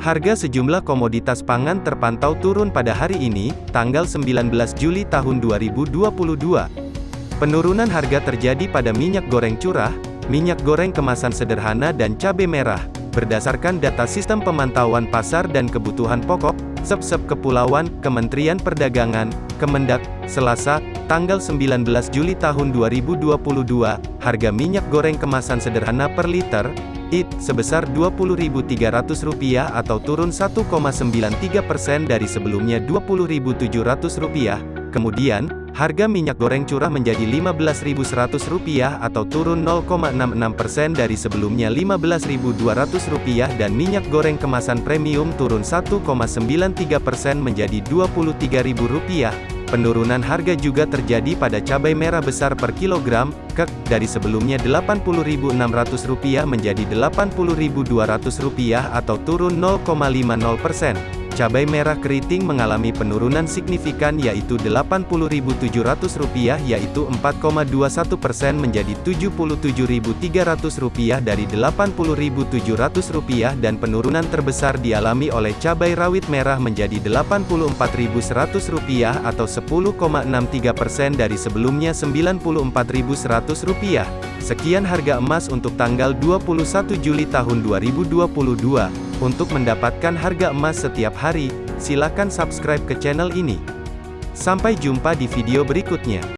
Harga sejumlah komoditas pangan terpantau turun pada hari ini, tanggal 19 Juli tahun 2022. Penurunan harga terjadi pada minyak goreng curah, minyak goreng kemasan sederhana dan cabai merah. Berdasarkan data Sistem Pemantauan Pasar dan Kebutuhan Pokok, SEP-SEP Kepulauan, Kementerian Perdagangan, Kemendak, Selasa, tanggal 19 Juli tahun 2022, harga minyak goreng kemasan sederhana per liter, IT, sebesar Rp20.300 atau turun 1,93 persen dari sebelumnya Rp20.700. Kemudian, harga minyak goreng curah menjadi Rp15.100 atau turun 0,66 persen dari sebelumnya Rp15.200 dan minyak goreng kemasan premium turun 1,93 persen menjadi Rp23.000. Penurunan harga juga terjadi pada cabai merah besar per kilogram, kek, dari sebelumnya Rp80.600 menjadi Rp80.200 atau turun 0,50 persen. Cabai merah keriting mengalami penurunan signifikan yaitu Rp80.700 yaitu 4,21 persen menjadi Rp77.300 dari Rp80.700 dan penurunan terbesar dialami oleh cabai rawit merah menjadi Rp84.100 atau 10,63 persen dari sebelumnya Rp94.100. Sekian harga emas untuk tanggal 21 Juli tahun 2022. Untuk mendapatkan harga emas setiap hari, silakan subscribe ke channel ini. Sampai jumpa di video berikutnya.